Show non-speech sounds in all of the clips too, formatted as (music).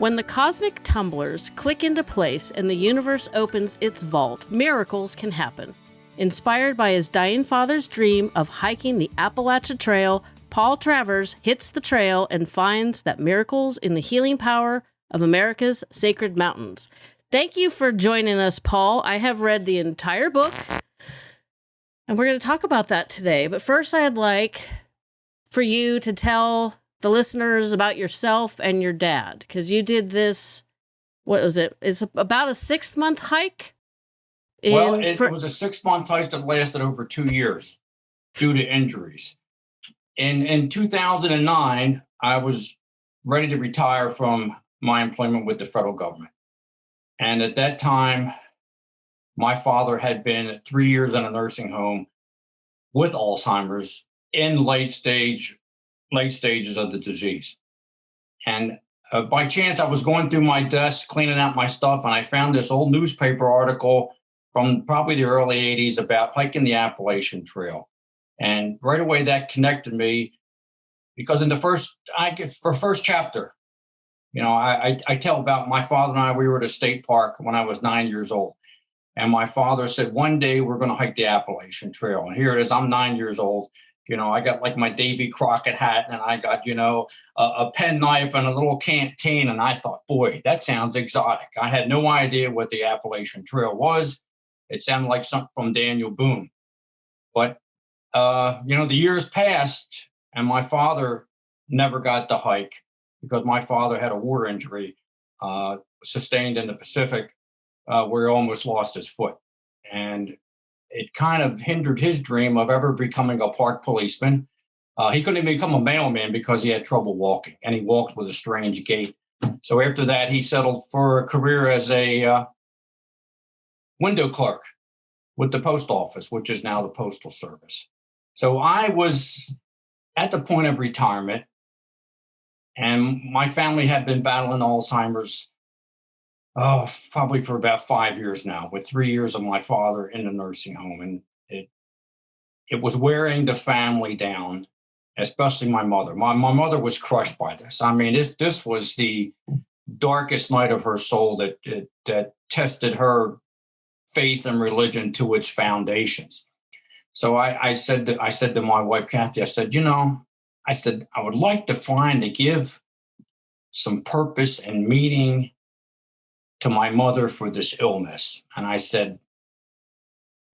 When the cosmic tumblers click into place and the universe opens its vault, miracles can happen. Inspired by his dying father's dream of hiking the Appalachian Trail, Paul Travers hits the trail and finds that miracles in the healing power of America's sacred mountains. Thank you for joining us, Paul. I have read the entire book, and we're going to talk about that today. But first, I'd like for you to tell the listeners about yourself and your dad because you did this. What was it? It's about a six month hike. well, it, for- was a six month hike that lasted over two years due to injuries. In in 2009, I was ready to retire from my employment with the federal government, and at that time, my father had been three years in a nursing home with Alzheimer's in late stage late stages of the disease. And uh, by chance, I was going through my desk, cleaning out my stuff, and I found this old newspaper article from probably the early 80s about hiking the Appalachian Trail. And right away, that connected me because in the first, I for first chapter, you know, I, I, I tell about my father and I, we were at a state park when I was nine years old. And my father said, one day we're going to hike the Appalachian Trail. And here it is, I'm nine years old you know, I got like my Davy Crockett hat and I got, you know, a, a pen knife and a little canteen. And I thought, boy, that sounds exotic. I had no idea what the Appalachian Trail was. It sounded like something from Daniel Boone. But, uh, you know, the years passed and my father never got to hike because my father had a war injury uh, sustained in the Pacific uh, where he almost lost his foot. And it kind of hindered his dream of ever becoming a park policeman. Uh, he couldn't even become a mailman because he had trouble walking, and he walked with a strange gait. So after that, he settled for a career as a uh, window clerk with the post office, which is now the Postal Service. So I was at the point of retirement, and my family had been battling Alzheimer's oh, probably for about five years now, with three years of my father in the nursing home. And it it was wearing the family down, especially my mother. My my mother was crushed by this. I mean, this this was the darkest night of her soul that that, that tested her faith and religion to its foundations. So I, I said that I said to my wife Kathy, I said, you know, I said I would like to find to give some purpose and meaning to my mother for this illness. And I said,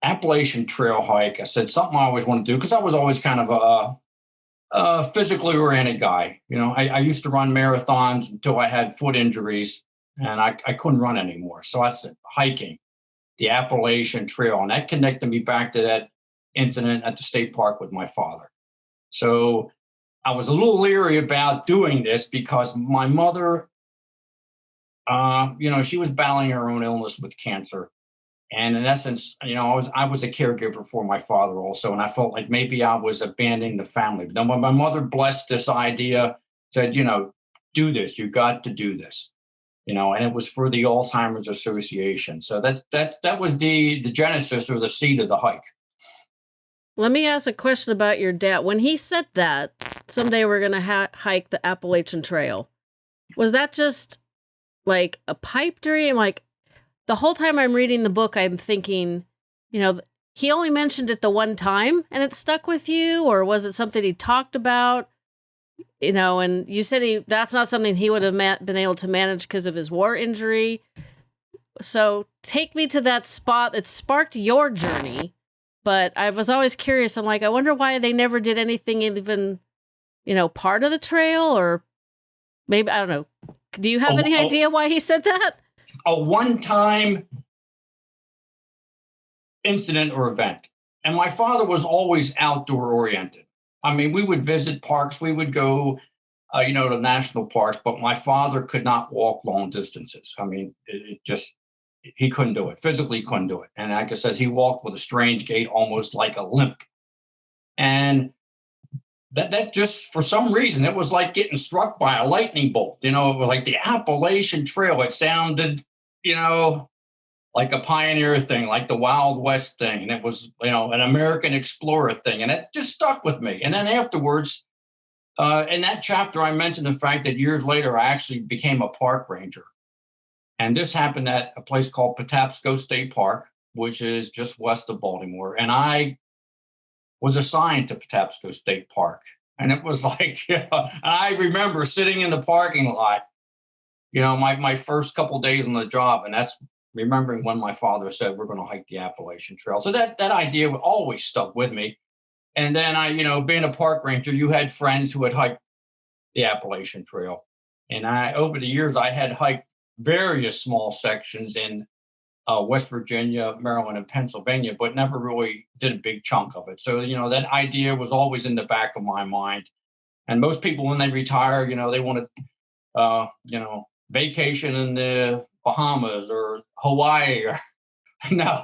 Appalachian Trail hike. I said, something I always want to do because I was always kind of a, a physically oriented guy. You know, I, I, used to run marathons until I had foot injuries and I, I couldn't run anymore. So I said, hiking the Appalachian Trail. And that connected me back to that incident at the state park with my father. So I was a little leery about doing this because my mother uh, you know, she was battling her own illness with cancer. And in essence, you know, I was I was a caregiver for my father also, and I felt like maybe I was abandoning the family. But then when my mother blessed this idea, said, you know, do this, you got to do this, you know, and it was for the Alzheimer's Association. So that that that was the the genesis or the seed of the hike. Let me ask a question about your dad. When he said that someday we're going to hike the Appalachian Trail, was that just like a pipe dream. Like the whole time I'm reading the book, I'm thinking, you know, he only mentioned it the one time and it stuck with you, or was it something he talked about? You know, and you said he that's not something he would have been able to manage because of his war injury. So take me to that spot that sparked your journey. But I was always curious. I'm like, I wonder why they never did anything even, you know, part of the trail or maybe I don't know. Do you have a, any idea a, why he said that? A one-time incident or event. And my father was always outdoor oriented. I mean, we would visit parks, we would go, uh, you know, to national parks, but my father could not walk long distances. I mean, it, it just, he couldn't do it. Physically couldn't do it. And like I said, he walked with a strange gait, almost like a limp. And that that just for some reason it was like getting struck by a lightning bolt you know like the appalachian trail it sounded you know like a pioneer thing like the wild west thing and it was you know an american explorer thing and it just stuck with me and then afterwards Uh, in that chapter, I mentioned the fact that years later, I actually became a park ranger. And this happened at a place called Patapsco State Park, which is just west of Baltimore. And I was assigned to Patapsco State Park. And it was (laughs) like, you know, I remember sitting in the parking lot, you know, my, my first couple days on the job. And that's remembering when my father said, we're going to hike the Appalachian Trail. So that, that idea always stuck with me. And then I, you know, being a park ranger, you had friends who had hiked the Appalachian Trail. And I, over the years, I had hiked various small sections in uh, West Virginia, Maryland, and Pennsylvania, but never really did a big chunk of it. So, you know, that idea was always in the back of my mind. And most people, when they retire, you know, they want to, uh, you know, vacation in the Bahamas or Hawaii. Or, (laughs) no,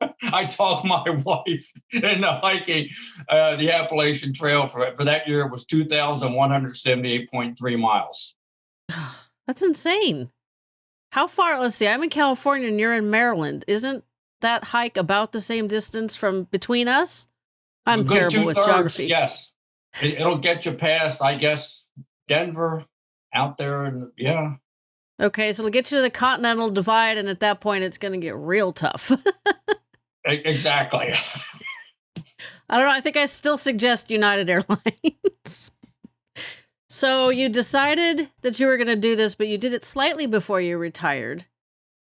(laughs) I talked my (laughs) wife into hiking uh, the Appalachian Trail for, for that year. It was 2,178.3 miles. (sighs) That's insane. How far? Let's see. I'm in California and you're in Maryland. Isn't that hike about the same distance from between us? I'm terrible with geography. Yes, it, will get you past, I guess, Denver out there, and yeah. Okay, so it'll get you to the Continental Divide, and at that point, it's going to get real tough. exactly. (laughs) I don't know. I think I still suggest United Airlines. (laughs) So you decided that you were going to do this, but you did it slightly before you retired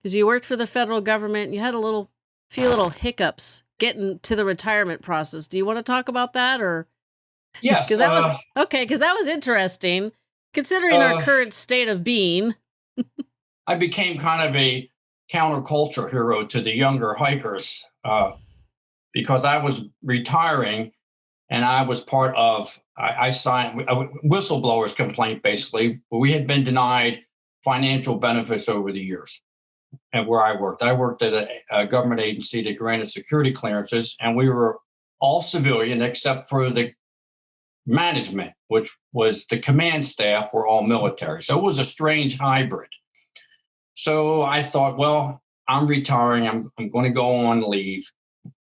because you worked for the federal government. You had a little, few little hiccups getting to the retirement process. Do you want to talk about that or? Yes. Because that uh, was okay. Because that was interesting, considering uh, our current state of being. I became kind of a counterculture hero to the younger hikers uh, because I was retiring and I was part of I, I signed a whistleblower's complaint basically. We had been denied financial benefits over the years and where I worked. I worked at a, a, government agency that granted security clearances, and we were all civilian except for the management, which was the command staff were all military. So it was a strange hybrid. So I thought, well, I'm retiring. I'm, I'm going to go on leave.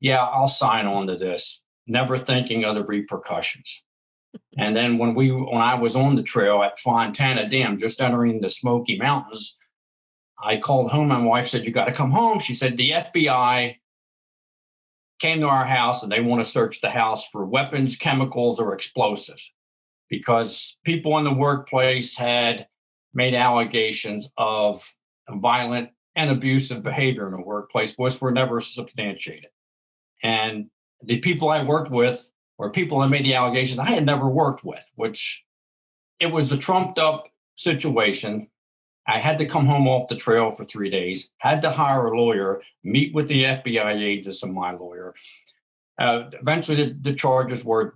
Yeah, I'll sign on to this, never thinking of the repercussions. And then when we when I was on the trail at Fontana Dam, just entering the Smoky Mountains, I called home. My wife said, "You got to come home." She said, "The FBI came to our house and they want to search the house for weapons, chemicals, or explosives because people in the workplace had made allegations of violent and abusive behavior in the workplace, which were never substantiated. And the people I worked with or people that made the allegations I had never worked with, which it was a trumped up situation. I had to come home off the trail for three days, had to hire a lawyer, meet with the FBI agents and my lawyer. Uh, eventually, the, the, charges were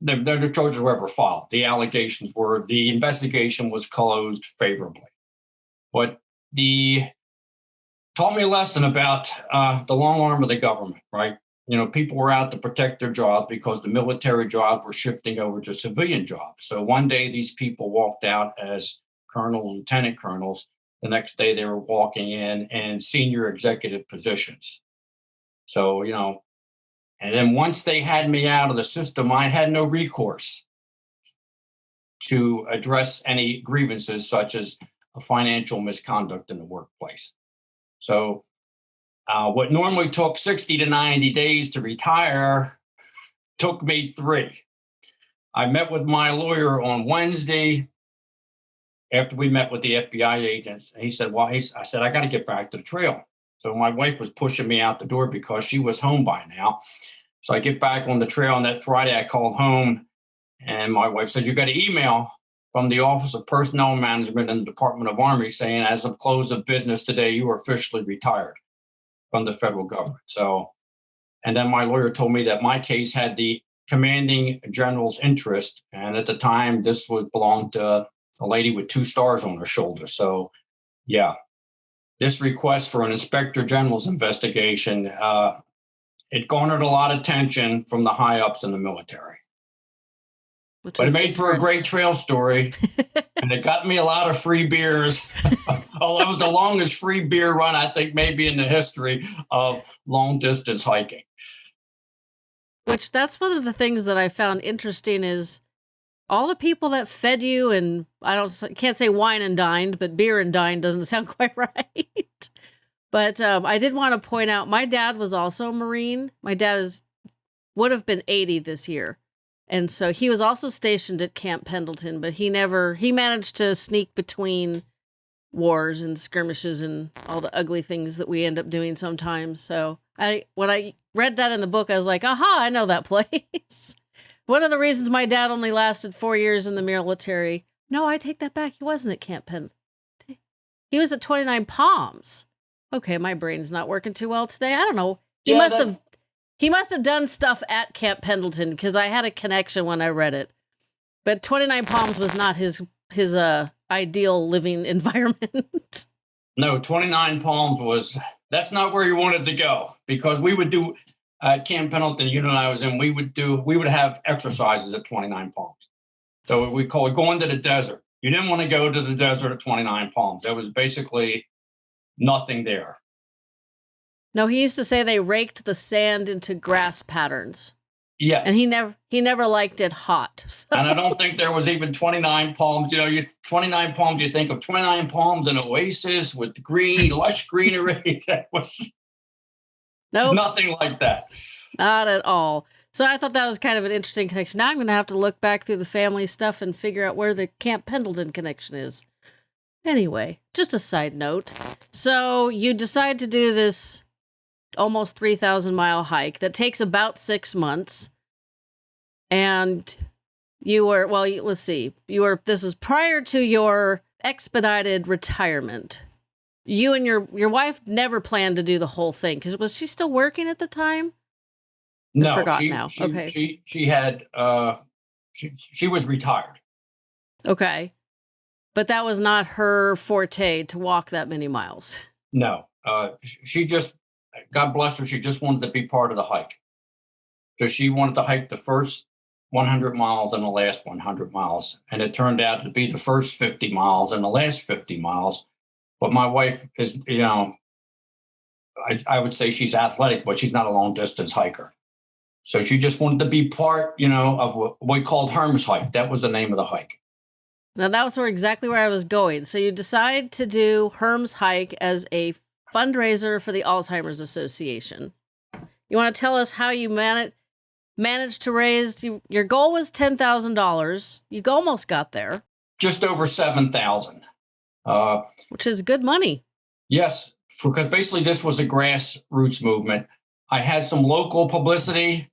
the, the charges were ever filed. The allegations were the investigation was closed favorably, but the taught me a lesson about uh, the long arm of the government. Right, you know, people were out to protect their jobs because the military jobs were shifting over to civilian jobs. So one day these people walked out as colonels, lieutenant colonels. The next day they were walking in and senior executive positions. So, you know, and then once they had me out of the system, I had no recourse to address any grievances such as a financial misconduct in the workplace. So uh, what normally took 60 to 90 days to retire took me three. I met with my lawyer on Wednesday after we met with the FBI agents. And he said, Well, I said, I got to get back to the trail. So my wife was pushing me out the door because she was home by now. So I get back on the trail on that Friday. I called home and my wife said, You got an email from the Office of Personnel Management and the Department of Army saying, as of close of business today, you are officially retired from the federal government. So, and then my lawyer told me that my case had the commanding general's interest, and at the time, this was belonged to a lady with two stars on her shoulder. So, yeah, this request for an inspector general's investigation uh, it garnered a lot of attention from the high ups in the military. Which but it made for a great trail story, (laughs) and it got me a lot of free beers. (laughs) oh, that was the longest free beer run I think maybe in the history of long distance hiking. Which that's one of the things that I found interesting is all the people that fed you and I don't can't say wine and dined, but beer and dined doesn't (laughs) sound quite right. but um, I did want to point out my dad was also a Marine. My dad is would have been 80 this year. And so he was also stationed at Camp Pendleton, but he never he managed to sneak between wars and skirmishes and all the ugly things that we end up doing sometimes. So I when I read that in the book, I was like, aha, I know that (laughs) place. One of the reasons my dad only lasted four years in the military. No, I take that back. He wasn't at Camp Pendleton. He was at 29 Palms. Okay, my brain's not working too well today. I don't know. He yeah, must that, have he must have done stuff at Camp Pendleton because I had a connection when I read it. But 29 Palms was not his his uh ideal living (laughs) environment. no, 29 Palms was that's not where you wanted to go because we would do at Camp Pendleton, you and I was in, we would do we would have exercises at 29 Palms. So we call it going to the desert. You didn't want to go to the desert at 29 Palms. There was basically nothing there. No, he used to say they raked the sand into grass patterns. Yes. And he never he never liked it hot. (laughs) So. And I don't think there was even 29 palms. You know, you 29 palms, you think of 29 palms an oasis with green, lush greenery. (laughs) that was nope. nothing like that. Not at all. So I thought that was kind of an interesting connection. Now I'm going to have to look back through the family stuff and figure out where the Camp Pendleton connection is. Anyway, just a side note. So you decide to do this almost 3,000 mile hike that takes about six months. And you were, well, you, let's see, you were, this is prior to your expedited retirement. You and your your wife never planned to do the whole thing because was she still working at the time? No, I forgot she, now. She, okay, she she had uh, she she was retired. Okay, but that was not her forte to walk that many miles. No, uh, she just God bless her, she just wanted to be part of the hike. So she wanted to hike the first 100 miles and the last 100 miles. And it turned out to be the first 50 miles and the last 50 miles. But my wife is, you know, I, I would say she's athletic, but she's not a long distance hiker. So she just wanted to be part, you know, of what we called Herm's hike. That was the name of the hike. Now that was where exactly where I was going. So you decide to do Herm's hike as a fundraiser for the Alzheimer's Association. You want to tell us how you managed managed to raise you, your goal was $10,000. You almost got there. Just over 7,000. Uh, which is good money. Yes, because basically this was a grassroots movement. I had some local publicity.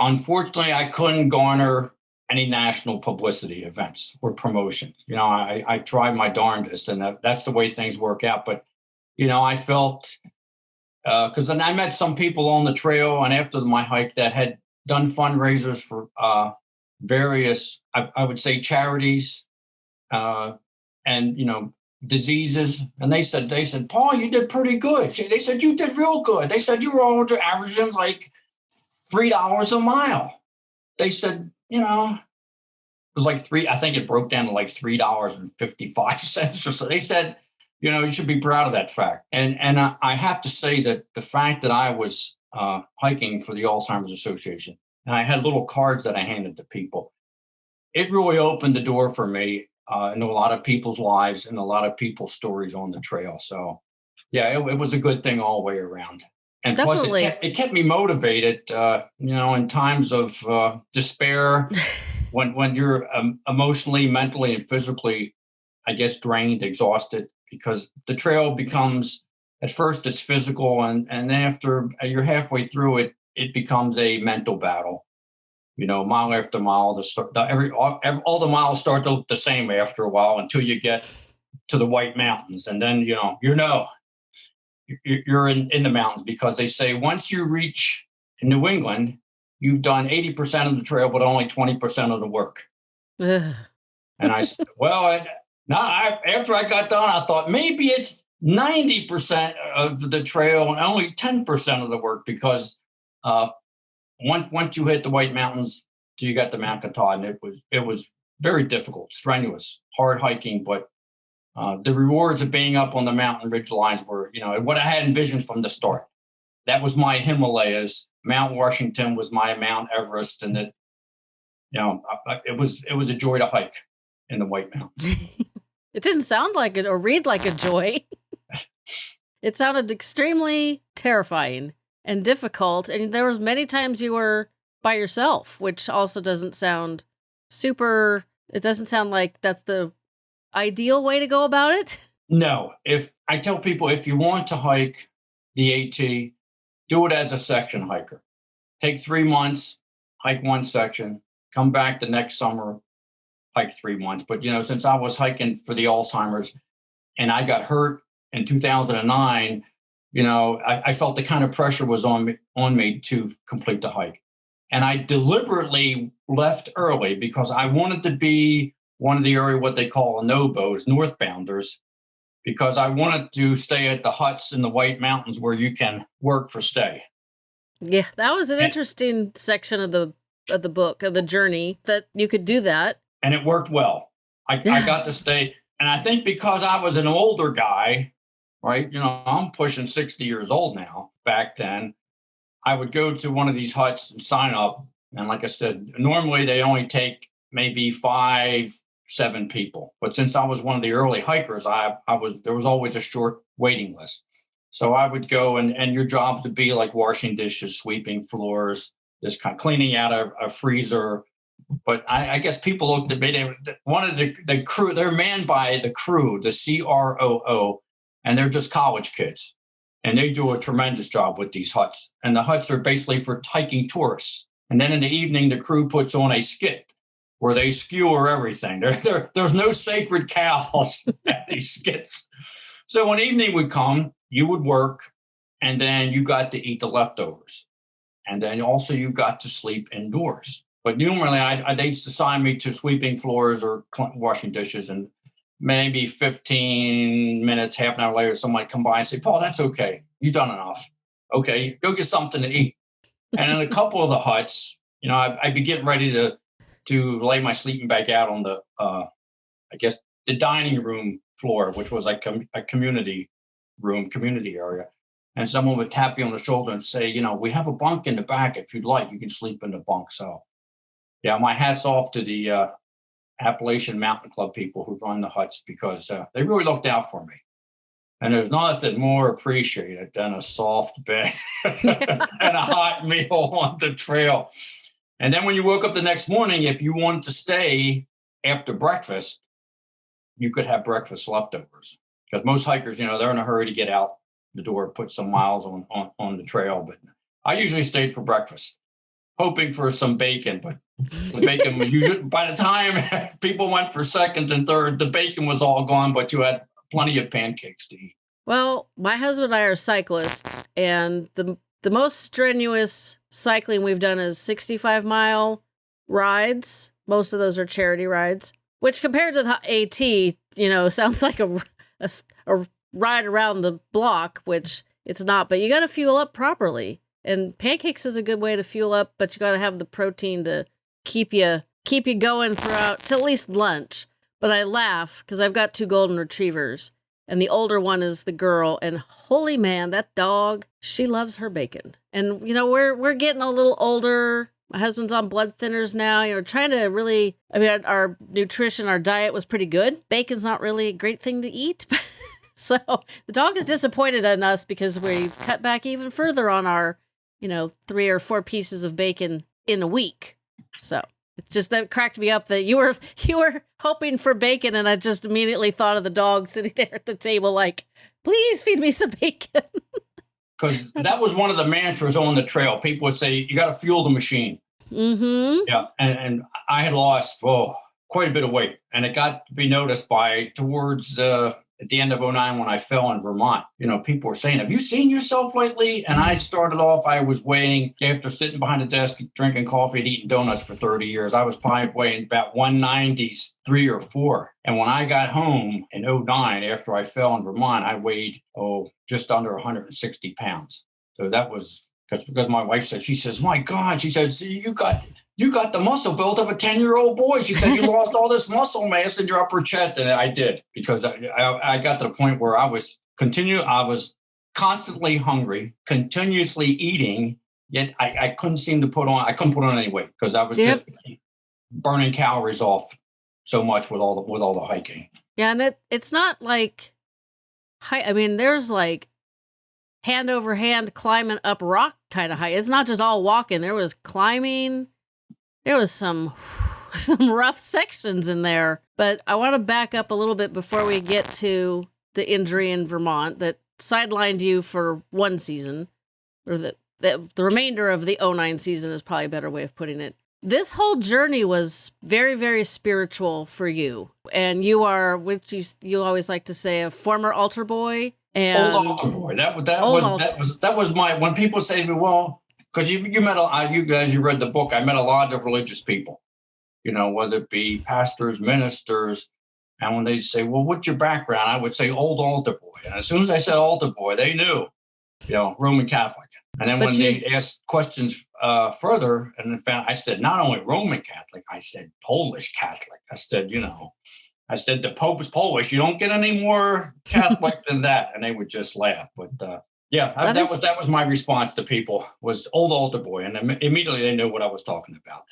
Unfortunately, I couldn't garner any national publicity events or promotions. You know, I, I tried my darndest, and that, that's the way things work out. But you know, I felt because uh, then I met some people on the trail and after my hike that had done fundraisers for uh, various, I, I, would say, charities uh, and you know diseases. And they said, they said, Paul, you did pretty good. They said you did real good. They said you were all averaging like three dollars a mile. They said, you know, it was like three. I think it broke down to like three dollars and fifty five cents or so. They said you know, you should be proud of that fact. And and I, I have to say that the fact that I was uh, hiking for the Alzheimer's Association and I had little cards that I handed to people, it really opened the door for me uh, a lot of people's lives and a lot of people's stories on the trail. So, yeah, it, it was a good thing all the way around. And Definitely. plus, it kept, it kept me motivated. Uh, you know, in times of uh, despair, (laughs) when when you're um, emotionally, mentally, and physically, I guess, drained, exhausted because the trail becomes at first it's physical and and after you're halfway through it it becomes a mental battle. You know mile after mile the, start, the every all, all the miles start to look the same after a while until you get to the white mountains and then you know you know you're in, in the mountains because they say once you reach new england you've done 80% of the trail but only 20% of the work. And i said well I, now, I, after I got done, I thought maybe it's 90% of the trail and only 10% of the work because uh, once, once you hit the White Mountains, you got to Mount Katahdin, it was, it was very difficult, strenuous, hard hiking, but uh, the rewards of being up on the mountain ridge lines were, you know, what I had envisioned from the start. That was my Himalayas. Mount Washington was my Mount Everest, and that you know, I, it was it was a joy to hike in the White Mountains. (laughs) it didn't sound like it or read like a joy. (laughs) it sounded extremely terrifying and difficult, and there was many times you were by yourself, which also doesn't sound super. It doesn't sound like that's the ideal way to go about it. No, if I tell people if you want to hike the AT, do it as a section hiker. Take three months, hike one section, come back the next summer, hike three months. But you know, since I was hiking for the Alzheimer's and I got hurt in 2009, you know, I, I felt the kind of pressure was on me on me to complete the hike. And I deliberately left early because I wanted to be one of the area what they call NOBOs, northbounders, because I wanted to stay at the huts in the White Mountains where you can work for stay. Yeah, that was an and, interesting section of the of the book of the journey that you could do that, and it worked well. I, yeah. I got to stay, and I think because I was an older guy, right? You know, I'm pushing sixty years old now. Back then, I would go to one of these huts and sign up, and like I said, normally they only take maybe five, seven people. But since I was one of the early hikers, I I was there was always a short waiting list. So I would go and, and your job would be like washing dishes, sweeping floors, just kind of cleaning out a, a freezer. But I, I, guess people looked at they wanted the, the crew, they're manned by the crew, the CROO, and they're just college kids. And they do a tremendous job with these huts. And the huts are basically for hiking tourists. And then in the evening, the crew puts on a skit where they skewer everything. There, there, there's no sacred cows (laughs) at these skits. So when evening would come, you would work and then you got to eat the leftovers. And then also you got to sleep indoors. But normally I, I, they'd assign me to sweeping floors or washing dishes. And maybe 15 minutes, half an hour later, somebody come by and say, Paul, that's okay. You've done enough. Okay, go get something to eat. and in a (laughs) couple of the huts, you know, I, I'd be getting ready to to lay my sleeping bag out on the, uh, I guess, the dining room floor, which was like com- a community room, community area. And someone would tap you on the shoulder and say, you know, we have a bunk in the back. If you'd like, you can sleep in the bunk. So, yeah, my hat's off to the uh, Appalachian Mountain Club people who run the huts because uh, they really looked out for me. And there's nothing more appreciated than a soft bed (laughs) and a hot meal on the trail. And then when you woke up the next morning, if you wanted to stay after breakfast, you could have breakfast leftovers because most hikers, you know, they're in a hurry to get out the door, put some miles on, on, on the trail. But I usually stayed for breakfast, hoping for some bacon. But the bacon, usually, by the time (laughs) people went for second and third, the bacon was all gone, but you had plenty of pancakes to eat. Well, my husband and I are cyclists, and the the most strenuous cycling we've done is 65 mile rides. Most of those are charity rides, which compared to the AT, you know, (laughs) sounds like a a, a ride around the block, which it's not, but you got to fuel up properly. And pancakes is a good way to fuel up, but you got to have the protein to keep you keep you going throughout to at least lunch. But I laugh because I've got two golden retrievers, and the older one is the girl. And holy man, that dog, she loves her bacon. And you know, we're we're getting a little older. My husband's on blood thinners now. You know, trying to really, I mean, our nutrition, our diet was pretty good. Bacon's not really a great thing to eat. (laughs) so the dog is disappointed in us because we cut back even further on our, you know, three or four pieces of bacon in a week. So it's just that cracked me up that you were (laughs) you were hoping for bacon, and I just immediately thought of the dog (laughs) sitting there at the table, like, please feed me some bacon. (laughs) Because that was one of the mantras on the trail. People would say, "You got to fuel the machine." Mm-hmm. Yeah, and, and I had lost oh quite a bit of weight, and it got to be noticed by towards uh, at the end of 09 when I fell in Vermont. You know, people were saying, "Have you seen yourself lately?" And I started off. I was weighing after sitting behind a desk drinking coffee and eating donuts for 30 years. I was probably weighing about 193 or four. And when I got home in 09 after I fell in Vermont, I weighed oh just under 160 pounds. So that was because because my wife said she says, "My God," she says, "You got." You got the muscle built of a 10 year old boy. She said, You (laughs) lost all this muscle mass in your upper chest. And I did because I, I, I got to the point where I was continue. I was constantly hungry, continuously eating, yet I, I couldn't seem to put on, I couldn't put on any weight because I was yep. just burning calories off so much with all the with all the hiking. Yeah, and it it's not like I mean, there's like hand over hand climbing up rock kind of high. It's not just all walking. There was climbing. There was some (laughs) some rough sections in there. But I want to back up a little bit before we get to the injury in Vermont that sidelined you for one season, or the the, the remainder of the 09 season is probably a better way of putting it. This whole journey was very, very spiritual for you, and you are, which you you always like to say, a former altar boy. And old altar boy. That that was altar. that was that was my when people say to me, well, because you you met a you guys you read the book. I met a lot of religious people, you know, whether it be pastors, ministers, and when they say, well, what's your background? I would say old altar boy. And as soon as I said altar boy, they knew, you know, Roman Catholic. And then but when you, they asked questions uh, further, and found, I said, not only Roman Catholic, I said Polish Catholic. I said, you know, I said, the Pope is Polish. You don't get any more Catholic (laughs) than that. And they would just laugh. But uh, yeah, that, that is, was that was my response to people was old altar boy. And immediately they knew what I was talking about.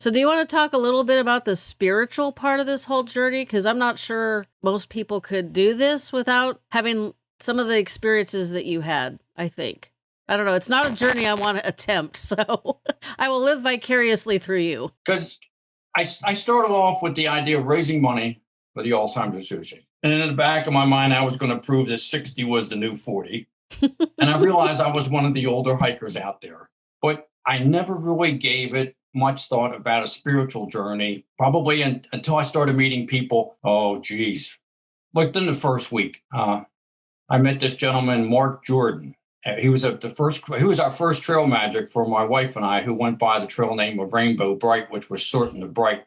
So, do you want to talk a little bit about the spiritual part of this whole journey? Because I'm not sure most people could do this without having some of the experiences that you had, I think. I don't know. It's not a journey I want to (laughs) attempt. So, (laughs) I will live vicariously through you. Because I, I started off with the idea of raising money for the Alzheimer's Association. And in the back of my mind, I was going to prove that 60 was the new 40. And I realized I was one of the older hikers out there. But I never really gave it much thought about a spiritual journey, probably in, until I started meeting people. Oh, geez. Like in the first week, uh, I met this gentleman, Mark Jordan. Uh, he was a, the first. He was our first trail magic for my wife and I, who went by the trail name of Rainbow Bright, which was certain of bright.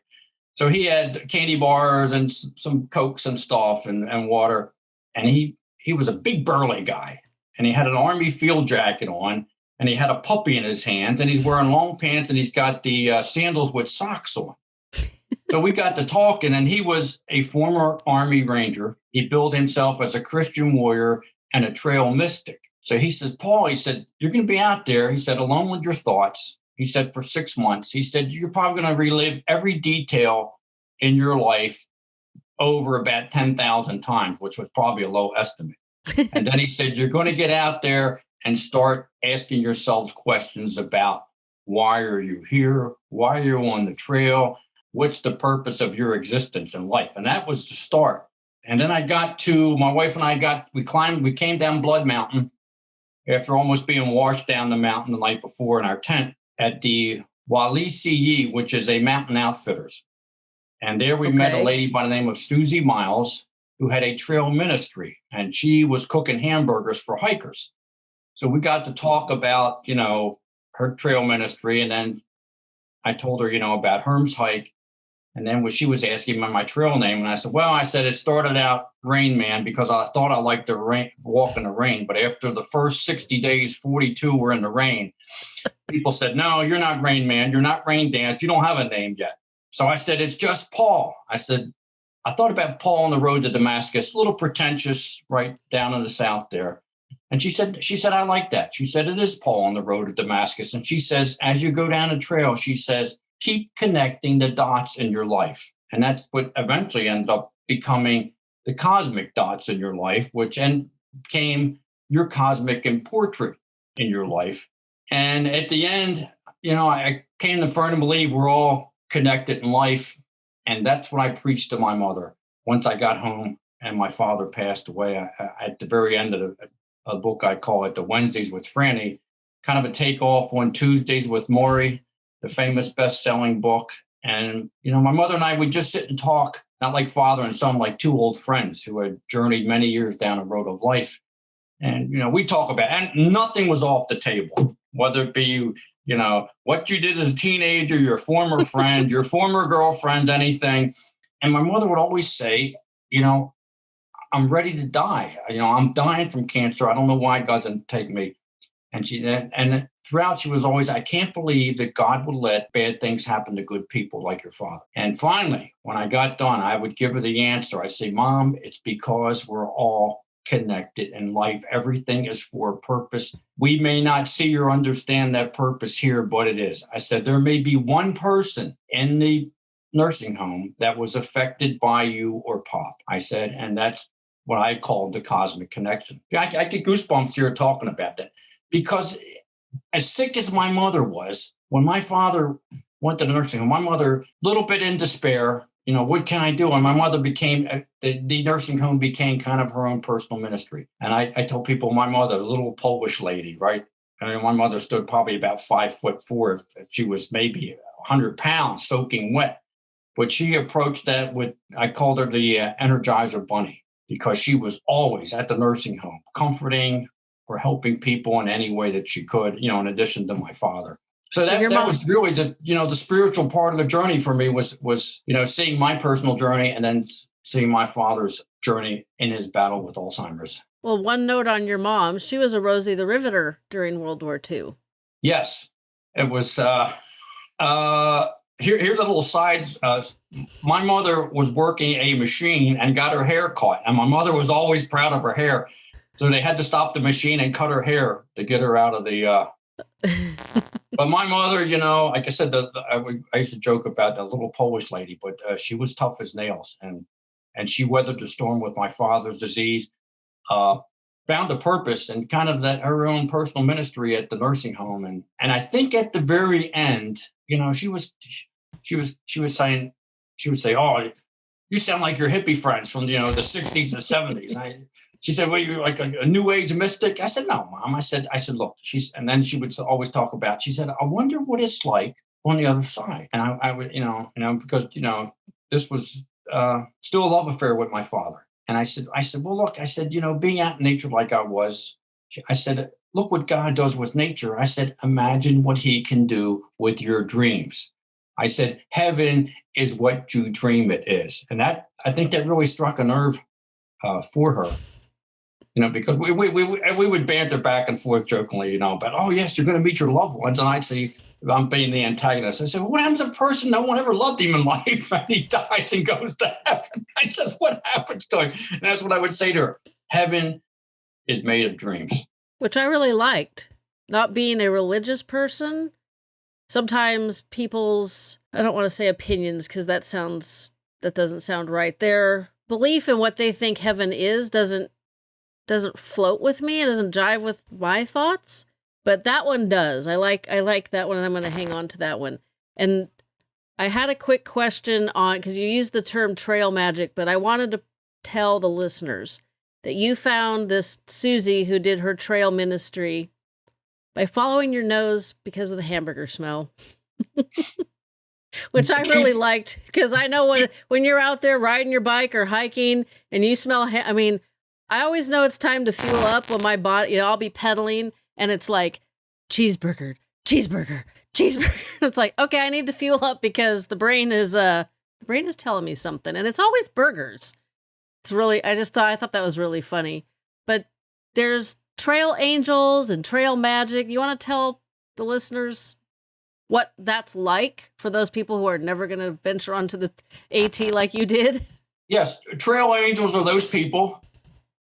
So he had candy bars and some cokes and stuff and, and water, and he he was a big burly guy, and he had an army field jacket on, and he had a puppy in his hands and he's wearing long pants and he's got the uh, sandals with socks on. (laughs) so we got to talking and he was a former army ranger. He billed himself as a Christian warrior and a trail mystic. So he says, Paul, he said, you're going to be out there. He said, alone with your thoughts. He said, for six months. He said, you're probably going to relive every detail in your life over about 10,000 times, which was probably a low estimate. (laughs) and then he said, you're going to get out there and start asking yourselves questions about why are you here? Why are you on the trail? What's the purpose of your existence in life? And that was the start. And then I got to my wife and I got we climbed, we came down Blood Mountain after almost being washed down the mountain the night before in our tent at the Wali which is a mountain outfitters. And there we okay. met a lady by the name of Susie Miles, who had a trail ministry, and she was cooking hamburgers for hikers. So we got to talk about, you know, her trail ministry. And then I told her, you know, about Herm's hike. And then when she was asking me my trail name, and I said, well, I said it started out Rain Man because I thought I liked to rain, walk in the rain. But after the first 60 days, 42 were in the rain. People said, no, you're not Rain Man. You're not Rain Dance. You don't have a name yet. So I said, it's just Paul. I said, I thought about Paul on the road to Damascus, a little pretentious right down in the south there. And she said, she said, I like that. She said, it is Paul on the road to Damascus. And she says, as you go down the trail, she says, keep connecting the dots in your life. And that's what eventually ended up becoming the cosmic dots in your life, which and became your cosmic and portrait in your life. And at the end, you know, I came to firmly believe we're all connected in life. And that's what I preached to my mother once I got home and my father passed away. I, at the very end of the, a book I call it the Wednesdays with Franny, kind of a takeoff on Tuesdays with Morrie, the famous best-selling book. And you know, my mother and I would just sit and talk, not like father and son, like two old friends who had journeyed many years down a road of life. And you know, we talk about, and nothing was off the table, whether it be you know what you did as a teenager, your former friend, your former girlfriend, anything. And my mother would always say, you know, I'm ready to die. You know, I'm dying from cancer. I don't know why God didn't take me. And she and throughout she was always, I can't believe that God would let bad things happen to good people like your father. And finally, when I got done, I would give her the answer. I say, Mom, it's because we're all connected in life. Everything is for a purpose. We may not see or understand that purpose here, but it is. I said there may be one person in the nursing home that was affected by you or Pop. I said, and that's what I called the cosmic connection. I, I get goosebumps here talking about that because as sick as my mother was, when my father went to the nursing home, my mother, a little bit in despair, you know, what can I do? And my mother became, uh, the, nursing home became kind of her own personal ministry. And I, I tell people, my mother, a little Polish lady, right? I mean, my mother stood probably about five foot four if, if she was maybe 100 pounds soaking wet. But she approached that with, I called her the uh, Energizer Bunny because she was always at the nursing home, comforting or helping people in any way that she could, you know, in addition to my father. So that, that was really the you know the spiritual part of the journey for me was was you know seeing my personal journey and then seeing my father's journey in his battle with Alzheimer's. Well, one note on your mom: she was a Rosie the Riveter during World War II. Yes, it was. Uh, uh, here, here's a little side. Uh, my mother was working a machine and got her hair cut, and my mother was always proud of her hair. So they had to stop the machine and cut her hair to get her out of the uh, but my mother, you know, like I said, the, the, I, I, used to joke about the little Polish lady, but uh, she was tough as nails, and and she weathered the storm with my father's disease. Uh, found a purpose and kind of that her own personal ministry at the nursing home, and and I think at the very end, you know, she was she was she was saying she would say, "Oh, you sound like your hippie friends from you know the '60s and '70s." I, she said, "Well, you're like a, a, new age mystic." I said, "No, mom." I said, "I said, look." She's and then she would always talk about. She said, "I wonder what it's like on the other side." And I, I would, you know, you know, because you know, this was uh, still a love affair with my father. And I said, I said, well, look, I said, you know, being out in nature like I was, I said, look what God does with nature. I said, imagine what He can do with your dreams. I said, heaven is what you dream it is, and that I think that really struck a nerve uh, for her you know, because we, we, we, we would banter back and forth jokingly, you know, about, oh, yes, you're going to meet your loved ones. And I'd say, I'm being the antagonist. I said, well, what happens to a person no one ever loved him in (laughs) life and he dies and goes to heaven? (laughs) I said, what happens to him? And that's what I would say to her. Heaven is made of dreams. Which I really liked. Not being a religious person, sometimes people's, I don't want to say opinions because that sounds, that doesn't sound right. Their belief in what they think heaven is doesn't doesn't float with me. It doesn't jive with my thoughts. But that one does. I like I like that one and I'm gonna hang on to that one. And I had a quick question on because you used the term trail magic, but I wanted to tell the listeners that you found this Susie who did her trail ministry by following your nose because of the hamburger smell. (laughs) Which I (laughs) really liked because I know when when you're out there riding your bike or hiking and you smell I mean I always know it's time to fuel up when my body, you know, I'll be pedaling and it's like cheeseburger, cheeseburger, cheeseburger. (laughs) it's like, okay, I need to fuel up because the brain is uh the brain is telling me something and it's always burgers. It's really I just thought I thought that was really funny. But there's trail angels and trail magic. You want to tell the listeners what that's like for those people who are never going to venture onto the AT like you did? Yes, trail angels are those people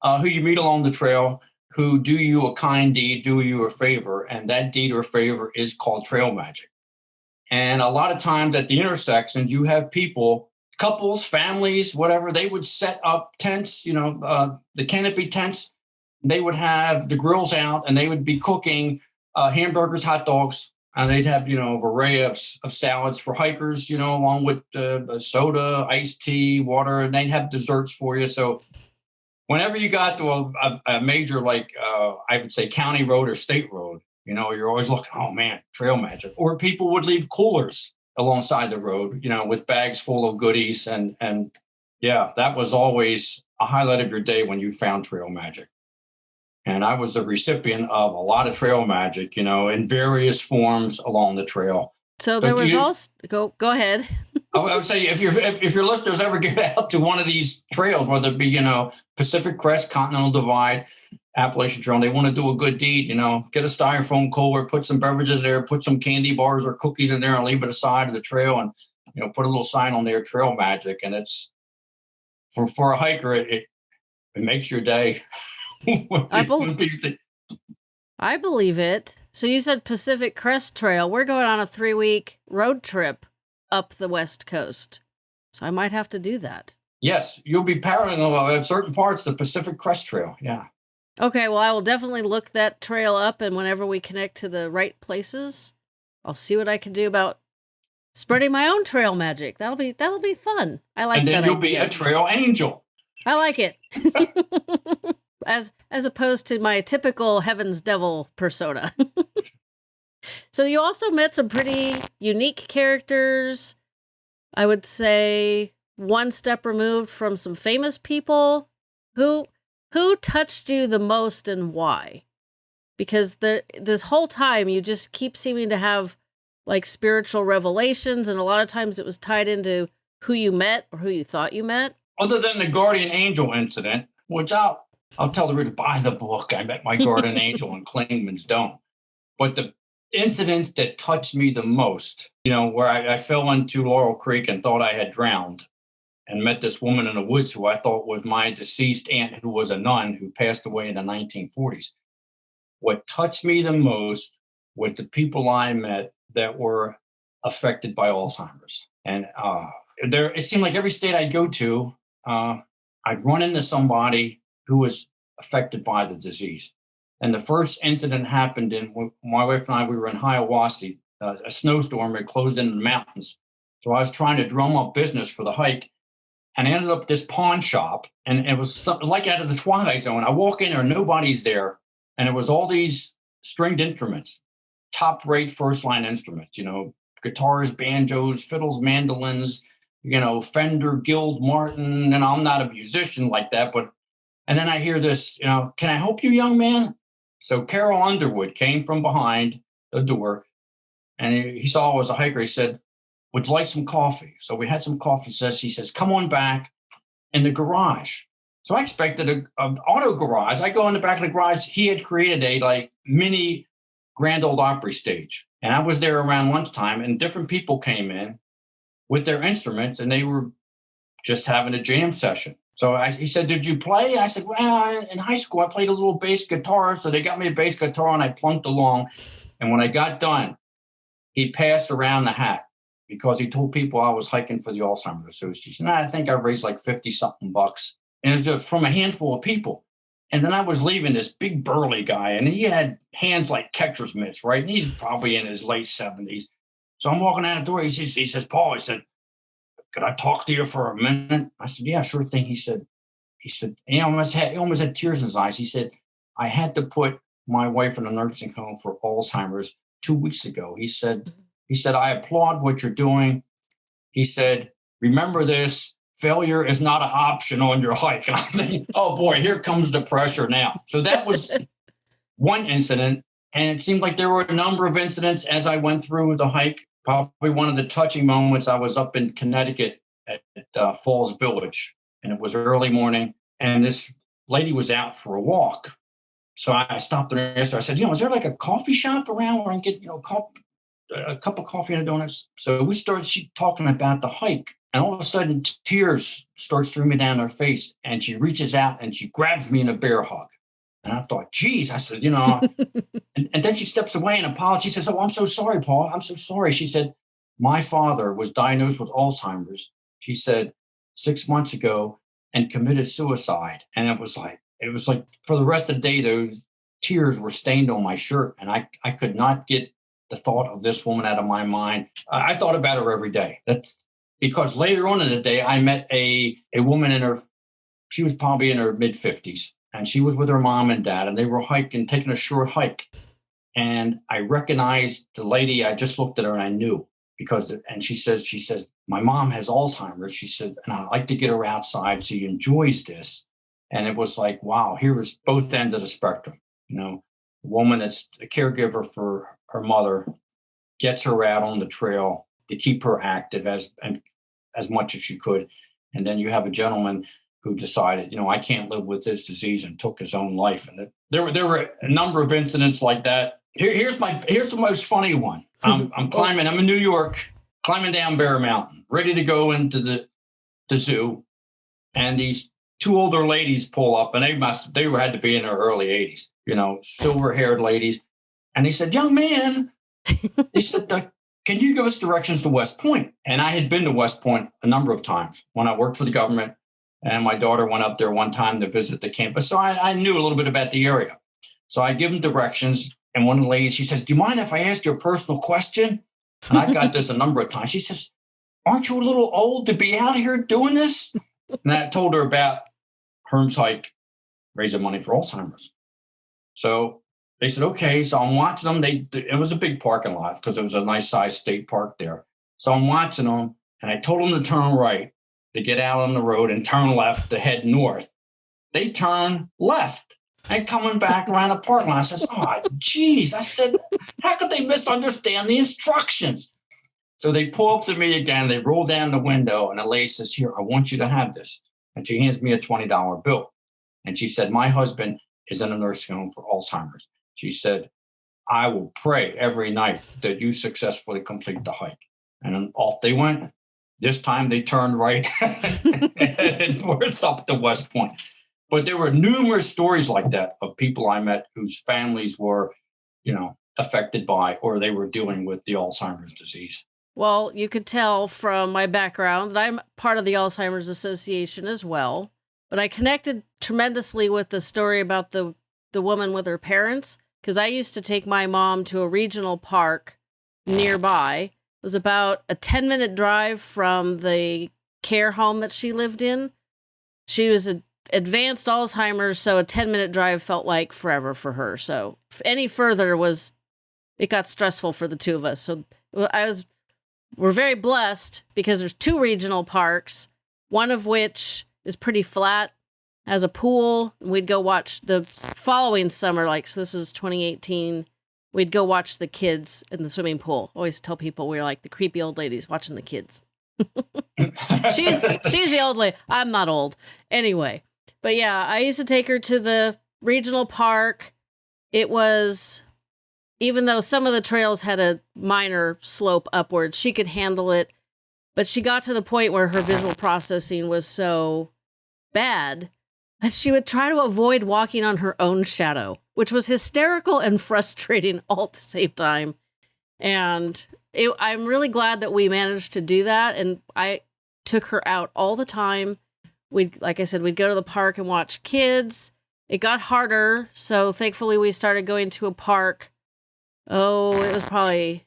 uh, who you meet along the trail who do you a kind deed, do you a favor, and that deed or favor is called trail magic. And a lot of times at the intersections, you have people, couples, families, whatever, they would set up tents, you know, uh, the canopy tents. They would have the grills out and they would be cooking uh, hamburgers, hot dogs, and they'd have, you know, an array of, of salads for hikers, you know, along with uh, soda, iced tea, water, and they'd have desserts for you. So whenever you got to a, a major like uh, I would say county road or state road, you know, you're always looking, oh man, trail magic. Or people would leave coolers alongside the road, you know, with bags full of goodies and and yeah, that was always a highlight of your day when you found trail magic. And I was the recipient of a lot of trail magic, you know, in various forms along the trail. So there was you, also go go ahead. I would say if your if, if your listeners ever get out to one of these trails, whether it be you know Pacific Crest, Continental Divide, Appalachian Trail, they want to do a good deed. You know, get a styrofoam cooler, put some beverages there, put some candy bars or cookies in there, and leave it aside of the trail, and you know put a little sign on there, Trail Magic, and it's for for a hiker. It, it it makes your day. (laughs) I, be- I believe it. So you said Pacific Crest Trail. We're going on a three week road trip up the West Coast. So I might have to do that. Yes, you'll be parallel at certain parts of the Pacific Crest Trail. Yeah. Okay, well, I will definitely look that trail up, and whenever we connect to the right places, I'll see what I can do about spreading my own trail magic. That'll be that'll be fun. I like. And then you'll idea. be a trail angel. I like it. (laughs) (laughs) as as opposed to my typical Heaven's Devil persona. (laughs) so you also met some pretty unique characters. I would say one step removed from some famous people who who touched you the most and why? Because the this whole time you just keep seeming to have like spiritual revelations and a lot of times it was tied into who you met or who you thought you met. Other than the guardian angel incident, which I'll I'll tell the reader buy the book. I met my guardian (laughs) angel in Clingmans Dome. But the incidents that touched me the most, you know, where I, I fell into Laurel Creek and thought I had drowned, and met this woman in the woods who I thought was my deceased aunt, who was a nun who passed away in the 1940s. What touched me the most was the people I met that were affected by Alzheimer's. And uh, there, it seemed like every state I go to, uh, I'd run into somebody who was affected by the disease. And the first incident happened in my wife and I, we were in Hiawassee. Uh, a snowstorm had closed in the mountains. So I was trying to drum up business for the hike and I ended up this pawn shop, and it was like out of the Twilight Zone. I walk in there, nobody's there, and it was all these stringed instruments, top rate first line instruments. You know, guitars, banjos, fiddles, mandolins. You know, Fender, Guild, Martin. And I'm not a musician like that, but and then I hear this. You know, can I help you, young man? So Carol Underwood came from behind the door, and he, saw I was a hiker. He said, would like some coffee. So we had some coffee. He Says he says, come on back in the garage. So I expected a, an auto garage. I go in the back of the garage. He had created a like mini Grand Ole Opry stage. And I was there around lunchtime and different people came in with their instruments and they were just having a jam session. So I, he said, Did you play? I said, Well, in high school, I played a little bass guitar. So they got me a bass guitar and I plunked along. And when I got done, he passed around the hat because he told people I was hiking for the Alzheimer's Association. And I think I raised like 50 something bucks. And it was just from a handful of people. And then I was leaving this big burly guy, and he had hands like catcher's mitts, right? And he's probably in his late 70s. So I'm walking out the door. He says, he says, Paul, he said, could I talk to you for a minute? I said, yeah, sure thing. He said, he said, he almost had, he almost had tears in his eyes. He said, I had to put my wife in a nursing home for Alzheimer's two weeks ago. He said, he said, I applaud what you're doing. He said, remember this failure is not an option on your (laughs) hike. And I'm thinking, oh boy, here comes the pressure now. So that was (laughs) one incident. And it seemed like there were a number of incidents as I went through the hike. Probably one of the touching moments, I was up in Connecticut at, uh, Falls Village, and it was early morning, and this lady was out for a walk. So I stopped and asked her, I said, you know, is there like a coffee shop around where I can get, you know, coffee? a cup of coffee and a donut?" So we started she talking about the hike. And all of a sudden, tears start streaming down her face. And she reaches out and she grabs me in a bear hug. And I thought, geez, I said, you know, (laughs) and, and then she steps away and apologizes. She says, Oh, I'm so sorry, Paul. I'm so sorry. She said, My father was diagnosed with Alzheimer's. She said, six months ago and committed suicide. And it was like, it was like for the rest of the day, those tears were stained on my shirt. And I, I could not get the thought of this woman out of my mind. I thought about her every day. That's because later on in the day, I met a, a woman in her, she was probably in her mid 50s, and she was with her mom and dad, and they were hiking, taking a short hike. And I recognized the lady, I just looked at her and I knew because, and she says, she says, my mom has Alzheimer's. She said, and I like to get her outside. She enjoys this. And it was like, wow, here was both ends of the spectrum. You know, a woman that's a caregiver for her mother, gets her out on the trail to keep her active as and as much as she could. And then you have a gentleman who decided, you know, I can't live with this disease and took his own life. And there were there were a number of incidents like that. Here, here's my here's the most funny one. I'm (laughs) I'm climbing. I'm in New York, climbing down Bear Mountain, ready to go into the the zoo, and these two older ladies pull up, and they must they had to be in their early 80s, you know, silver haired ladies. And they said, Young man, (laughs) they said, Can you give us directions to West Point? And I had been to West Point a number of times when I worked for the government. And my daughter went up there one time to visit the campus. So I, I knew a little bit about the area. So I give them directions. And one of the ladies, she says, Do you mind if I ask you a personal question? And I got this a number of times. She says, Aren't you a little old to be out here doing this? And I told her about Herms Hike raising money for Alzheimer's. So they said, okay. So I'm watching them. They it was a big parking lot because it was a nice sized state park there. So I'm watching them, and I told them to turn right to get out on the road and turn left to head north. They turn left and coming back around the parking lot. I says, oh, geez. I said, how could they misunderstand the instructions? So they pull up to me again. They roll down the window, and the lady says, here, I want you to have this. And she hands me a $20 bill. And she said, My husband is in a nursing home for Alzheimer's. She said, I will pray every night that you successfully complete the hike. And off they went. This time they turned right (laughs) and towards up to West Point. But there were numerous stories like that of people I met whose families were, you know, affected by or they were dealing with the Alzheimer's disease. Well, you could tell from my background that I'm part of the Alzheimer's Association as well. But I connected tremendously with the story about the the woman with her parents because I used to take my mom to a regional park nearby. Was about a 10 minute drive from the care home that she lived in. She was a advanced Alzheimer's, so a 10 minute drive felt like forever for her. So any further was it got stressful for the two of us. So I was we're very blessed because there's two regional parks, one of which is pretty flat, has a pool. We'd go watch the following summer, like so this was 2018. We'd go watch the kids in the swimming pool. Always tell people we are like the creepy old ladies watching the kids. (laughs) she's she's the old lady. I'm not old. Anyway, but yeah, I used to take her to the regional park. It was even though some of the trails had a minor slope upwards, she could handle it. But she got to the point where her visual processing was so bad that she would try to avoid walking on her own shadow, which was hysterical and (laughs) frustrating all at the same time. And it, I'm really glad that we managed to do that. And I took her out all the time. We'd, like I said, we'd go to the park and watch kids. It got harder. So thankfully, we started going to a park oh, it was probably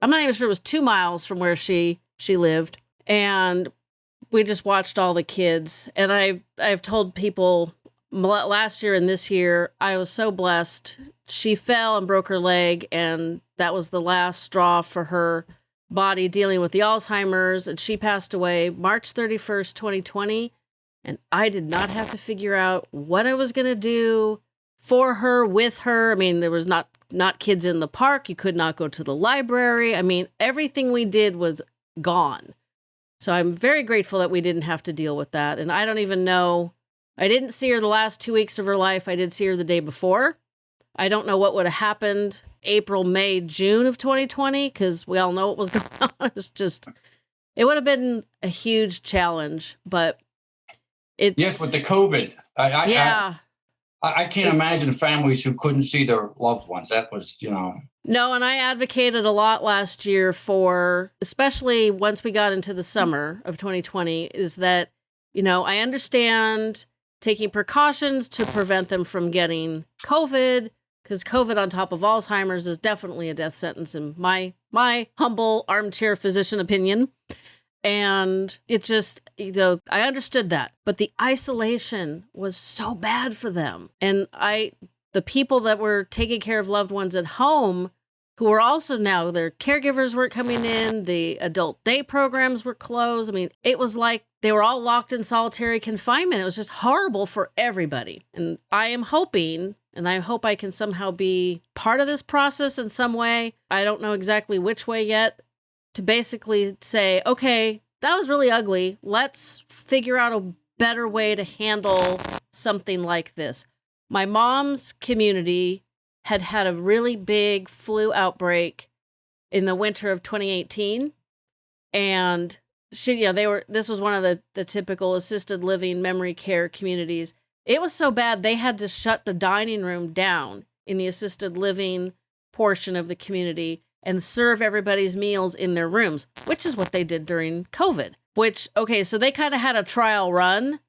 I'm not even sure it was two miles from where she she lived, and we just watched all the kids. And I I've told people last year and this year I was so blessed. She fell and broke her leg, and that was the last straw for her body dealing with the Alzheimer's, and she passed away March 31st, 2020. And I did not have to figure out what I was going to do for her, with her. I mean, there was not not kids in the park. You could not go to the library. I mean, everything we did was gone. So I'm very grateful that we didn't have to deal with that. And I don't even know. I didn't see her the last two weeks of her life. I did see her the day before. I don't know what would have happened April, May, June of 2020 because we all know what was (laughs) going on. It's just, it would have been a huge challenge, but it's. Yes, with the COVID. I, I, yeah. I, I, can't imagine families who couldn't see their loved ones. That was, you know. No, and I advocated a lot last year for, especially once we got into the summer of 2020, is that, you know, I understand taking precautions to prevent them from getting COVID, because COVID on top of Alzheimer's is definitely a death sentence in my my humble armchair physician opinion. And it just, you know, I understood that. But the isolation was so bad for them. And I, the people that were taking care of loved ones at home, who were also now their caregivers weren't coming in, the adult day programs were closed. I mean, it was like they were all locked in solitary confinement. It was just horrible for everybody. And I am hoping and I hope I can somehow be part of this process in some way. I don't know exactly which way yet, to basically say, okay, that was really ugly. Let's figure out a better way to handle something like this. My mom's community had had a really big flu outbreak in the winter of 2018. And she, know, they were. This was one of the the typical assisted living memory care communities. It was so bad they had to shut the dining room down in the assisted living portion of the community and serve everybody's meals in their rooms, which is what they did during COVID. Which, okay, so they kind of had a trial run,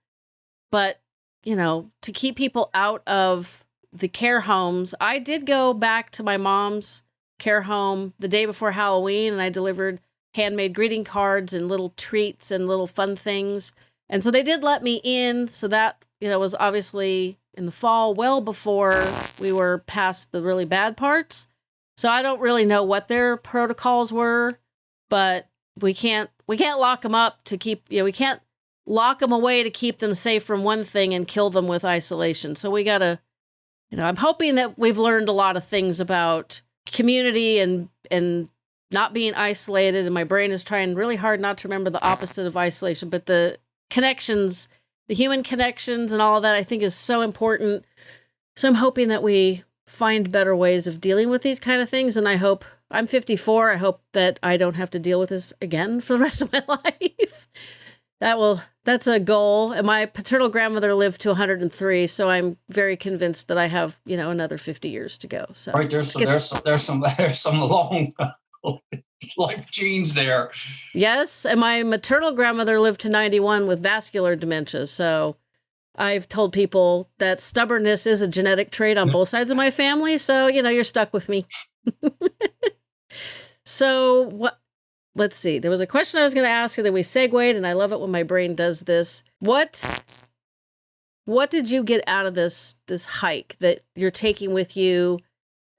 but, you know, to keep people out of the care homes, I did go back to my mom's care home the day before Halloween and I delivered handmade greeting cards and little treats and little fun things. And so they did let me in. So that, you know, was obviously in the fall, well before we were past the really bad parts. So I don't really know what their protocols were, but we can't we can't lock them up to keep you know we can't lock them away to keep them safe from one thing and kill them with isolation. So we got to you know, I'm hoping that we've learned a lot of things about community and and not being isolated and my brain is trying really hard not to remember the opposite of isolation, but the connections, the human connections and all of that I think is so important. So I'm hoping that we find better ways of dealing with these kind of things and I hope I'm 54. I hope that I don't have to deal with this again for the (laughs) rest of my life. that will that's a goal. And my paternal grandmother lived to 103, so I'm very convinced that I have, you know, another 50 years to go. So right there's some, there's some, there's (laughs) some there's some long (laughs) life genes there. Yes, and my maternal grandmother lived to 91 with vascular dementia. So I've told people that stubbornness is a genetic trait on both sides of my family. So, you know, you're stuck with me. (laughs) so what let's see. There was a question I was going to ask and then we segued and I love it when my brain does this. What what did you get out of this this hike that you're taking with you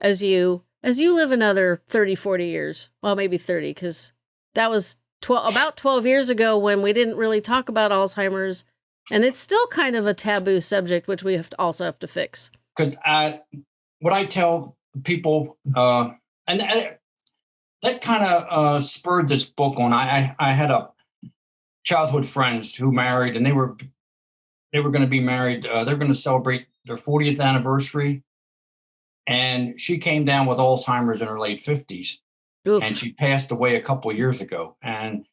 as you as you live another 30 40 years? Well, maybe 30 cuz that was 12 about 12 years ago when we didn't really talk about Alzheimer's and it's still kind of a taboo subject which we have to also have to fix. Cuz I what I tell people uh and, and that kind of uh, spurred this book on. I, I, I had a childhood friends who married, and they were they were going to be married. Uh, they're going to celebrate their 40th anniversary, and she came down with Alzheimer's in her late 50s, Oof. and she passed away a couple years ago. And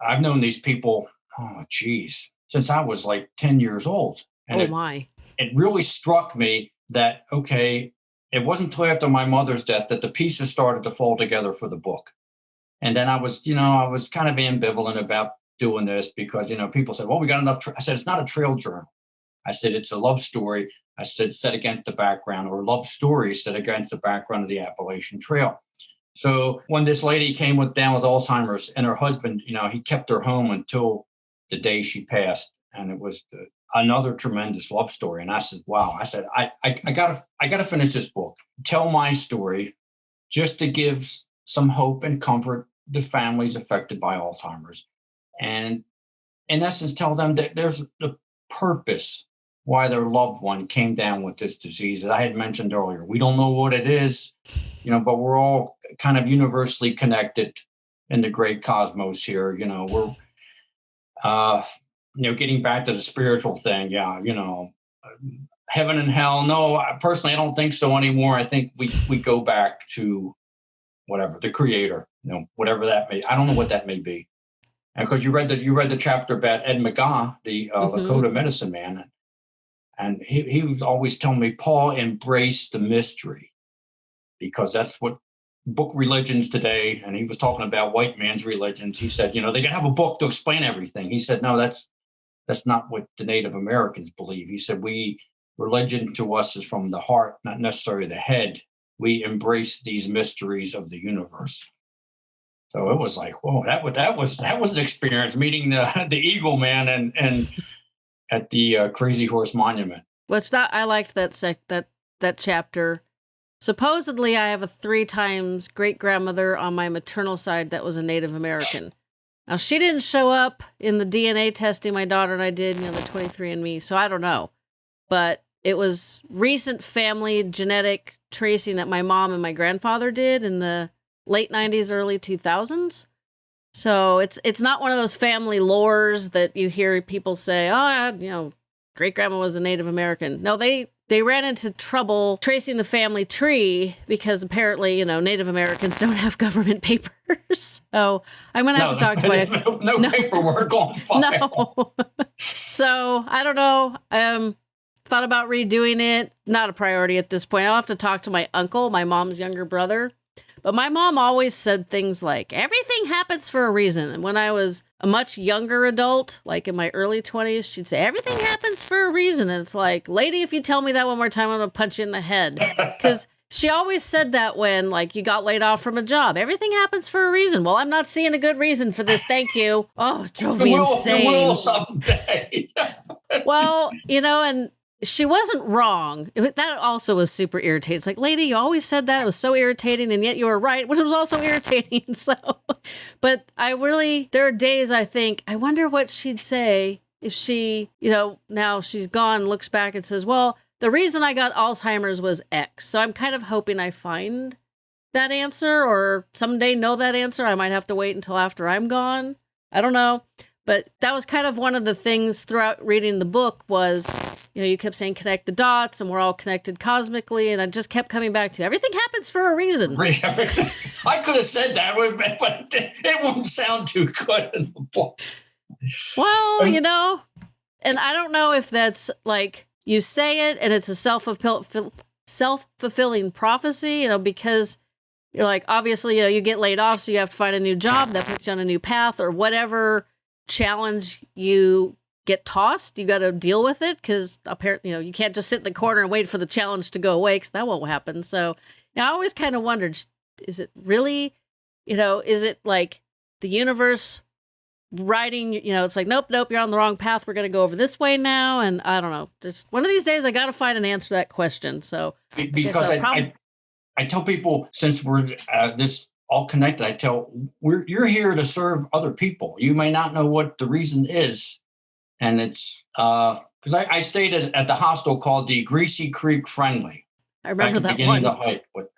I've known these people, oh geez, since I was like 10 years old. And oh it, my! It really struck me that okay, it wasn't until after my mother's death that the pieces started to fall together for the book. And then I was, you know, I was kind of ambivalent about doing this because, you know, people said, well, we got enough. I said, it's not a trail journal. I said, it's a love story. Uh, I said, set against the background or love story set against the background of the Appalachian Trail. So when this lady came with down with Alzheimer's and her husband, you know, he kept her home until the day she passed. And it was the, another tremendous love story. And I said, wow, I said, I, I, I gotta, I gotta finish this book, tell my story just to give some hope and comfort to families affected by Alzheimer's. And in essence, tell them that there's the purpose why their loved one came down with this disease that I had mentioned earlier. We don't know what it is, you know, but we're all kind of universally connected in the great cosmos here. You know, we're uh, you know, getting back to the spiritual thing, yeah, you know, heaven and hell. No, personally, I don't think so anymore. I think we we go back to whatever the creator, you know, whatever that may. I don't know what that may be. And because you read the you read the chapter about Ed McGaa, the uh, mm-hmm. Lakota medicine man, and he he was always telling me, Paul, embrace the mystery, because that's what book religions today and he was talking about white man's religions he said you know they can have a book to explain everything he said no that's that's not what the Native Americans believe. He said, we, religion to us is from the heart, not necessarily the head. We embrace these mysteries of the universe. So it was like, whoa, that was that was that was an experience meeting the (laughs) the Eagle Man and and at the uh, Crazy Horse Monument. Which that I liked that sec that that chapter. Supposedly, I have a three times great grandmother on my maternal side that was a Native American. Now she didn't show up in the DNA testing my daughter and I did, you know, the 23andMe, so I don't know. But it was recent family genetic tracing that my mom and my grandfather did in the late 90s, early 2000s. So it's it's not one of those family lores that you hear people say, "Oh, you know, great grandma was a Native American." No, they they ran into trouble tracing the family tree because apparently, you know, Native Americans (laughs) don't have government papers. (laughs) So I'm gonna have no, to talk to my (laughs) no, no, no paperwork on file. No. so I don't know. Um, thought about redoing it. Not a priority at this point. I'll have to talk to my uncle, my mom's younger brother. But my mom always said things like, everything happens for a reason. And when I was a much younger adult, like in my early 20s, she'd say, everything happens for a reason. And it's like, lady, if you tell me that one more time, I'm going to punch you in the head. (laughs) Because she always said that when, like, you got laid off from a job. Everything happens for a reason. Well, I'm not seeing a good reason for this. Thank you. Oh, it drove me insane. Will someday. (laughs) well, you know, and she wasn't wrong. That also was super irritating. It's like, lady, you always said that. It was so irritating, and yet you were right, which was also (laughs) irritating. So, but I really, there are days I think, I wonder what she'd say if she, you know, now she's gone, looks back and says, well, the reason I got Alzheimer's was X. So I'm kind of hoping I find that answer or someday know that answer. I might have to wait until after I'm gone. I don't know. But that was kind of one of the things throughout reading the book was, you know, you kept saying connect the dots and we're all connected cosmically. And I just kept coming back to everything happens for a reason. I could have said that, but it wouldn't sound too good in the book. Well, um, you know, and I don't know if that's like you say it and it's a self self fulfilling prophecy, you know, because you're like obviously you know you get laid off, so you have to find a new job that puts you on a new path or whatever challenge you get tossed, you got to deal with it because apparently, you know, you can't just sit in the corner and wait for the challenge to go away because that won't happen. So you know, I always kind of wondered, is it really, you know, is it like the universe writing, you know, it's like, nope, nope, you're on the wrong path. We're going to go over this way now. And I don't know. Just one of these days, I got to find an answer to that question. So because I, prob- I, I, tell people since we're uh, this all connected. I tell we're you're here to serve other people. You may not know what the reason is, and it's because uh, I, I stayed at, at, the hostel called the Greasy Creek Friendly. I remember that one. The hike with,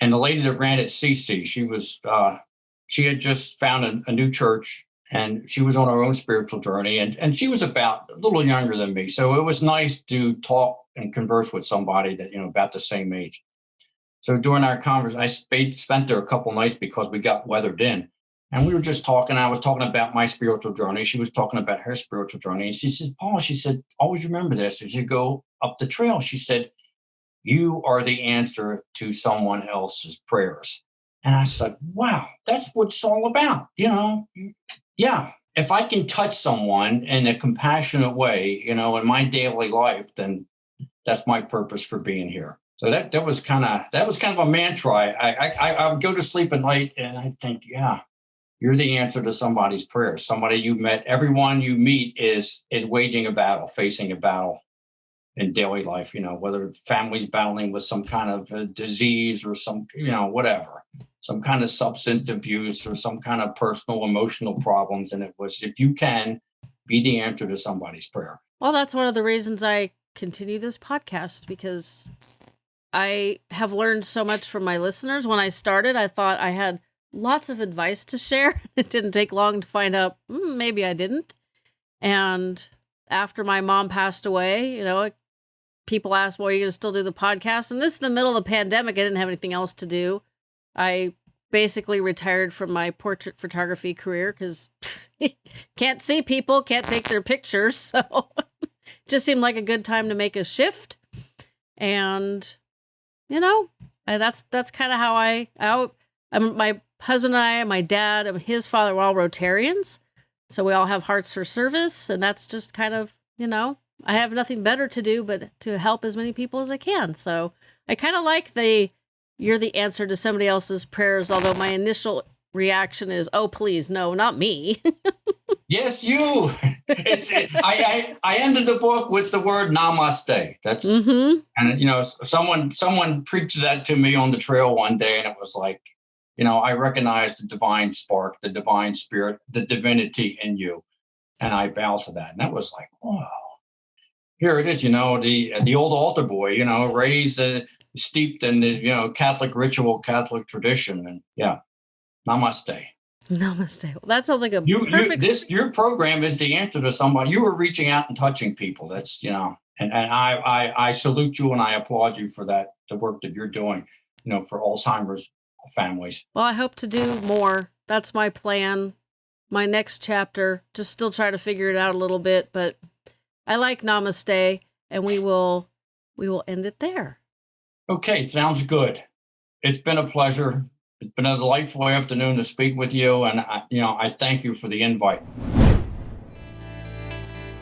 and the lady that ran it, Cece, she was uh, she had just found a, a new church and she was on her own spiritual journey and, and she was about a little younger than me so it was nice to talk and converse with somebody that you know about the same age so during our conversation, I spent there a couple nights because we got weathered in. And we were just talking. I was talking about my spiritual journey. She was talking about her spiritual journey. And she said, Paul, she said, always remember this as you go up the trail. She said, you are the answer to someone else's prayers. And I said, wow, that's what it's all about. You know, yeah. If I can touch someone in a compassionate way, you know, in my daily life, then that's my purpose for being here. So that that was kind of that was kind of a mantra. I, I I would go to sleep at night and I think, yeah, you're the answer to somebody's prayer. Somebody you met, everyone you meet is is waging a battle, facing a battle in daily life. You know, whether families battling with some kind of disease or some, you know, whatever, some kind of substance abuse or some kind of personal emotional problems. And it was if you can be the answer to somebody's prayer. Well, that's one of the reasons I continue this podcast because I have learned so much from my listeners. When I started, I thought I had lots of advice to share. (laughs) It didn't take long to find out mm, maybe I didn't. And after my mom passed away, you know, people asked, well, are you going to still do the podcast? And this is the middle of the pandemic. I didn't have anything else to do. I basically retired from my portrait photography career because (laughs) can't see people, can't take their pictures. (laughs) So just seemed like a good time to make a shift. And you know, and that's that's kind of how I, I I'm, my husband and I, my dad, and his father were all Rotarians, so we all have hearts for service, and that's just kind of you know I have nothing better to do but to help as many people as I can. So I kind of like the you're the answer to somebody else's prayers, although my initial reaction is, "Oh, please, no, not me." (laughs) yes, you. it, I, I, I ended the book with the word namaste. That's mm-hmm. and you know someone someone preached that to me on the trail one day, and it was like, you know, I recognize the divine spark, the divine spirit, the divinity in you, and I bow to that. And that was like, wow. Here it is, you know, the the old altar boy, you know, raised uh, steeped in the you know Catholic ritual, Catholic tradition, and yeah, namaste. Namaste. Well, that sounds like a you, perfect. You, this your program is the answer to somebody. You were reaching out and touching people. That's you know, And, and I, I, I salute you and I applaud you for that, the work that you're doing, you know, for Alzheimer's families. Well, I hope to do more. That's my plan. My next chapter, just still try to figure it out a little bit, but I like Namaste and we will we will end it there. Okay, sounds good. It's been a pleasure. It's been a delightful afternoon to speak with you, and I, you know I thank you for the invite.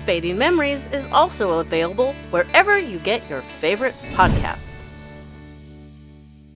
Fading Memories is also available wherever you get your favorite podcasts.